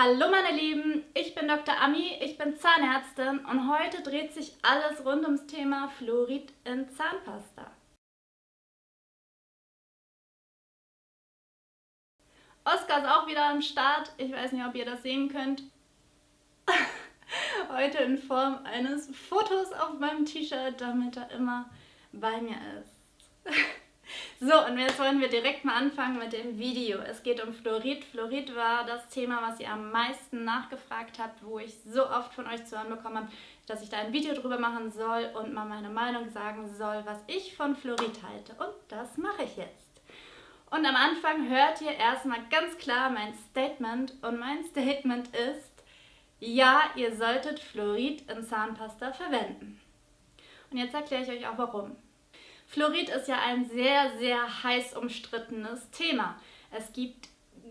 Hallo meine Lieben, ich bin Dr. Ami, ich bin Zahnärztin und heute dreht sich alles rund ums Thema Fluorid in Zahnpasta. Oskar ist auch wieder am Start, ich weiß nicht, ob ihr das sehen könnt. heute in Form eines Fotos auf meinem T-Shirt, damit er immer bei mir ist. So, und jetzt wollen wir direkt mal anfangen mit dem Video. Es geht um Fluorid. Fluorid war das Thema, was ihr am meisten nachgefragt habt, wo ich so oft von euch zu hören bekommen habe, dass ich da ein Video drüber machen soll und mal meine Meinung sagen soll, was ich von Fluorid halte. Und das mache ich jetzt. Und am Anfang hört ihr erstmal ganz klar mein Statement. Und mein Statement ist, ja, ihr solltet Fluorid in Zahnpasta verwenden. Und jetzt erkläre ich euch auch warum. Fluorid ist ja ein sehr, sehr heiß umstrittenes Thema. Es gibt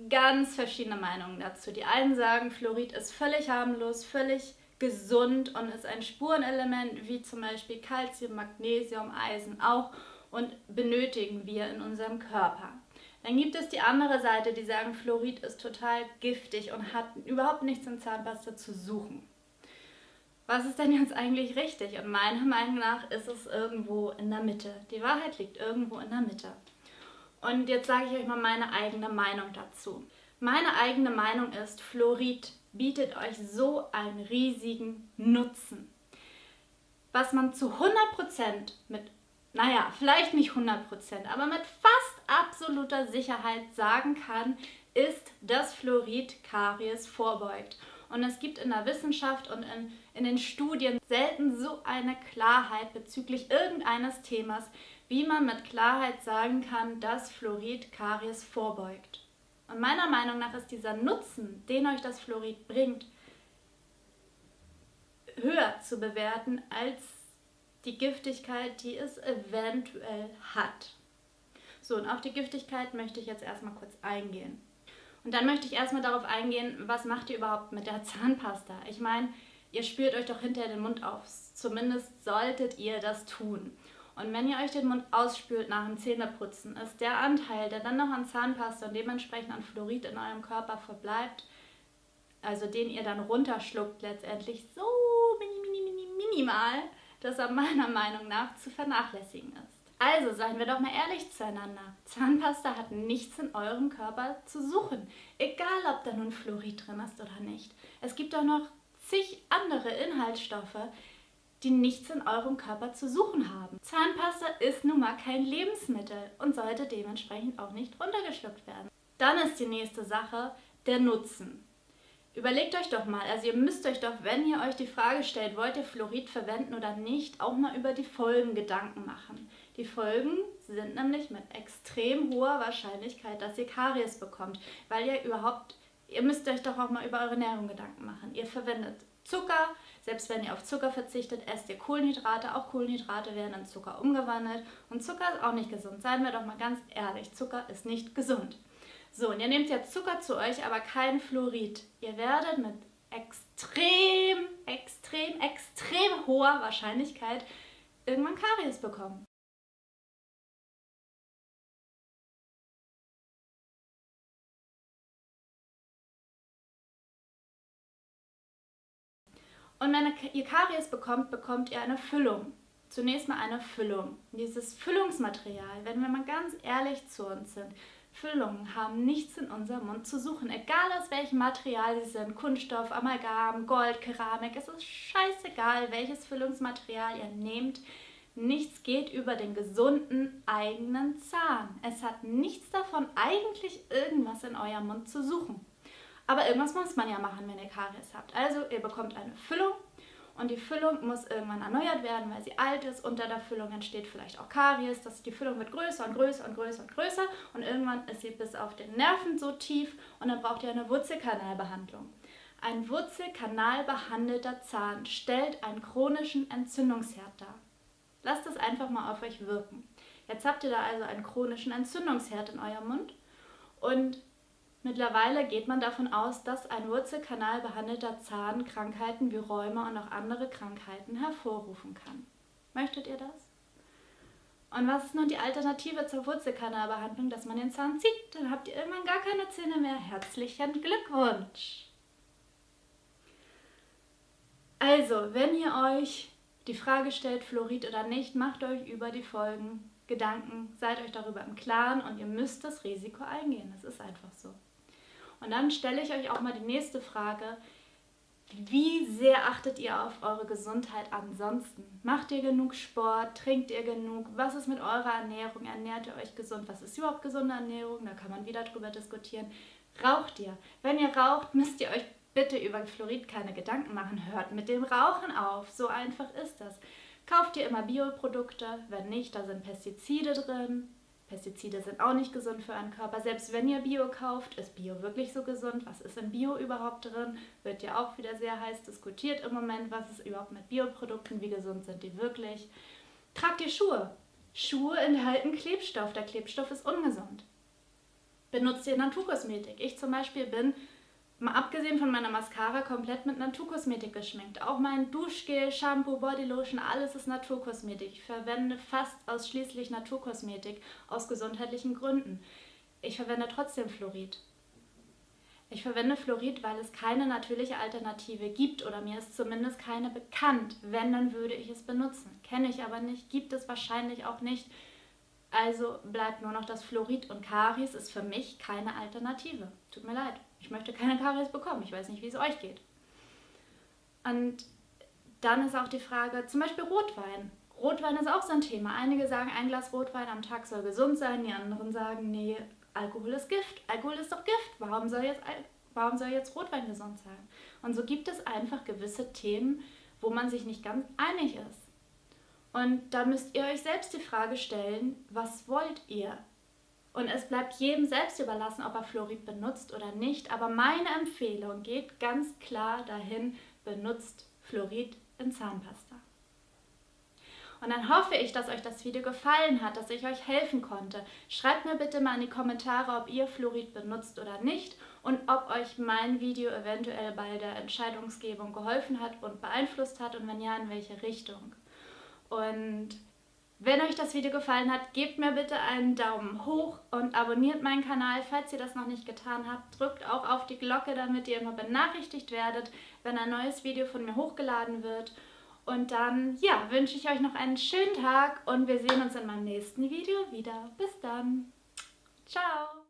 ganz verschiedene Meinungen dazu. Die einen sagen, Fluorid ist völlig harmlos, völlig gesund und ist ein Spurenelement wie zum Beispiel Calcium, Magnesium, Eisen auch und benötigen wir in unserem Körper. Dann gibt es die andere Seite, die sagen, Fluorid ist total giftig und hat überhaupt nichts in Zahnpasta zu suchen was ist denn jetzt eigentlich richtig? Und meiner Meinung nach ist es irgendwo in der Mitte. Die Wahrheit liegt irgendwo in der Mitte. Und jetzt sage ich euch mal meine eigene Meinung dazu. Meine eigene Meinung ist, Fluorid bietet euch so einen riesigen Nutzen. Was man zu 100% mit, naja, vielleicht nicht 100%, aber mit fast absoluter Sicherheit sagen kann, ist, dass Fluorid Karies vorbeugt. Und es gibt in der Wissenschaft und in, in den Studien selten so eine Klarheit bezüglich irgendeines Themas, wie man mit Klarheit sagen kann, dass Fluorid Karies vorbeugt. Und meiner Meinung nach ist dieser Nutzen, den euch das Fluorid bringt, höher zu bewerten als die Giftigkeit, die es eventuell hat. So, und auf die Giftigkeit möchte ich jetzt erstmal kurz eingehen. Und dann möchte ich erstmal darauf eingehen, was macht ihr überhaupt mit der Zahnpasta? Ich meine, ihr spürt euch doch hinterher den Mund auf. Zumindest solltet ihr das tun. Und wenn ihr euch den Mund ausspült nach dem Zähneputzen, ist der Anteil, der dann noch an Zahnpasta und dementsprechend an Fluorid in eurem Körper verbleibt, also den ihr dann runterschluckt letztendlich, so mini, mini, mini, minimal, dass er meiner Meinung nach zu vernachlässigen ist. Also seien wir doch mal ehrlich zueinander. Zahnpasta hat nichts in eurem Körper zu suchen. Egal, ob da nun Fluorid drin ist oder nicht. Es gibt auch noch zig andere Inhaltsstoffe, die nichts in eurem Körper zu suchen haben. Zahnpasta ist nun mal kein Lebensmittel und sollte dementsprechend auch nicht runtergeschluckt werden. Dann ist die nächste Sache der Nutzen. Überlegt euch doch mal, also ihr müsst euch doch, wenn ihr euch die Frage stellt, wollt ihr Fluorid verwenden oder nicht, auch mal über die Folgen Gedanken machen. Die Folgen sind nämlich mit extrem hoher Wahrscheinlichkeit, dass ihr Karies bekommt, weil ihr überhaupt, ihr müsst euch doch auch mal über eure Ernährung Gedanken machen. Ihr verwendet Zucker, selbst wenn ihr auf Zucker verzichtet, esst ihr Kohlenhydrate. Auch Kohlenhydrate werden in Zucker umgewandelt. Und Zucker ist auch nicht gesund. Seien wir doch mal ganz ehrlich, Zucker ist nicht gesund. So, und ihr nehmt jetzt Zucker zu euch, aber kein Fluorid. Ihr werdet mit extrem, extrem, extrem hoher Wahrscheinlichkeit irgendwann Karies bekommen. Und wenn ihr Karies bekommt, bekommt ihr eine Füllung. Zunächst mal eine Füllung. Dieses Füllungsmaterial, wenn wir mal ganz ehrlich zu uns sind, Füllungen haben nichts in unserem Mund zu suchen. Egal aus welchem Material sie sind, Kunststoff, Amalgam, Gold, Keramik, es ist scheißegal, welches Füllungsmaterial ihr nehmt. Nichts geht über den gesunden eigenen Zahn. Es hat nichts davon, eigentlich irgendwas in eurem Mund zu suchen. Aber irgendwas muss man ja machen, wenn ihr Karies habt. Also ihr bekommt eine Füllung und die Füllung muss irgendwann erneuert werden, weil sie alt ist. Unter der Füllung entsteht vielleicht auch Karies. Das, die Füllung wird größer und größer und größer und größer und irgendwann ist sie bis auf den Nerven so tief und dann braucht ihr eine Wurzelkanalbehandlung. Ein Wurzelkanalbehandelter Zahn stellt einen chronischen Entzündungsherd dar. Lasst es einfach mal auf euch wirken. Jetzt habt ihr da also einen chronischen Entzündungsherd in eurem Mund und Mittlerweile geht man davon aus, dass ein Wurzelkanal behandelter Zahn Krankheiten wie Rheuma und auch andere Krankheiten hervorrufen kann. Möchtet ihr das? Und was ist nun die Alternative zur Wurzelkanalbehandlung, dass man den Zahn zieht? Dann habt ihr irgendwann gar keine Zähne mehr. Herzlichen Glückwunsch! Also, wenn ihr euch die Frage stellt, Fluorid oder nicht, macht euch über die Folgen Gedanken, seid euch darüber im Klaren und ihr müsst das Risiko eingehen. Das ist einfach so. Und dann stelle ich euch auch mal die nächste Frage. Wie sehr achtet ihr auf eure Gesundheit ansonsten? Macht ihr genug Sport? Trinkt ihr genug? Was ist mit eurer Ernährung? Ernährt ihr euch gesund? Was ist überhaupt gesunde Ernährung? Da kann man wieder drüber diskutieren. Raucht ihr? Wenn ihr raucht, müsst ihr euch bitte über Fluorid keine Gedanken machen. Hört mit dem Rauchen auf. So einfach ist das. Kauft ihr immer Bioprodukte? Wenn nicht, da sind Pestizide drin. Pestizide sind auch nicht gesund für euren Körper. Selbst wenn ihr Bio kauft, ist Bio wirklich so gesund? Was ist in Bio überhaupt drin? Wird ja auch wieder sehr heiß diskutiert im Moment. Was ist überhaupt mit Bioprodukten? Wie gesund sind die wirklich? Tragt ihr Schuhe? Schuhe enthalten Klebstoff. Der Klebstoff ist ungesund. Benutzt ihr Naturkosmetik? Ich zum Beispiel bin Mal abgesehen von meiner Mascara komplett mit Naturkosmetik geschminkt. Auch mein Duschgel, Shampoo, Bodylotion, alles ist Naturkosmetik. Ich verwende fast ausschließlich Naturkosmetik aus gesundheitlichen Gründen. Ich verwende trotzdem Fluorid. Ich verwende Fluorid, weil es keine natürliche Alternative gibt oder mir ist zumindest keine bekannt. Wenn, dann würde ich es benutzen. Kenne ich aber nicht, gibt es wahrscheinlich auch nicht. Also bleibt nur noch das Fluorid und Karies ist für mich keine Alternative. Tut mir leid. Ich möchte keine Karies bekommen. Ich weiß nicht, wie es euch geht. Und dann ist auch die Frage, zum Beispiel Rotwein. Rotwein ist auch so ein Thema. Einige sagen, ein Glas Rotwein am Tag soll gesund sein, die anderen sagen, nee, Alkohol ist Gift. Alkohol ist doch Gift. Warum soll jetzt, warum soll jetzt Rotwein gesund sein? Und so gibt es einfach gewisse Themen, wo man sich nicht ganz einig ist. Und da müsst ihr euch selbst die Frage stellen, was wollt ihr? Und es bleibt jedem selbst überlassen, ob er Fluorid benutzt oder nicht. Aber meine Empfehlung geht ganz klar dahin, benutzt Fluorid in Zahnpasta. Und dann hoffe ich, dass euch das Video gefallen hat, dass ich euch helfen konnte. Schreibt mir bitte mal in die Kommentare, ob ihr Fluorid benutzt oder nicht und ob euch mein Video eventuell bei der Entscheidungsgebung geholfen hat und beeinflusst hat und wenn ja, in welche Richtung. Und wenn euch das Video gefallen hat, gebt mir bitte einen Daumen hoch und abonniert meinen Kanal, falls ihr das noch nicht getan habt. Drückt auch auf die Glocke, damit ihr immer benachrichtigt werdet, wenn ein neues Video von mir hochgeladen wird. Und dann, ja, wünsche ich euch noch einen schönen Tag und wir sehen uns in meinem nächsten Video wieder. Bis dann. Ciao.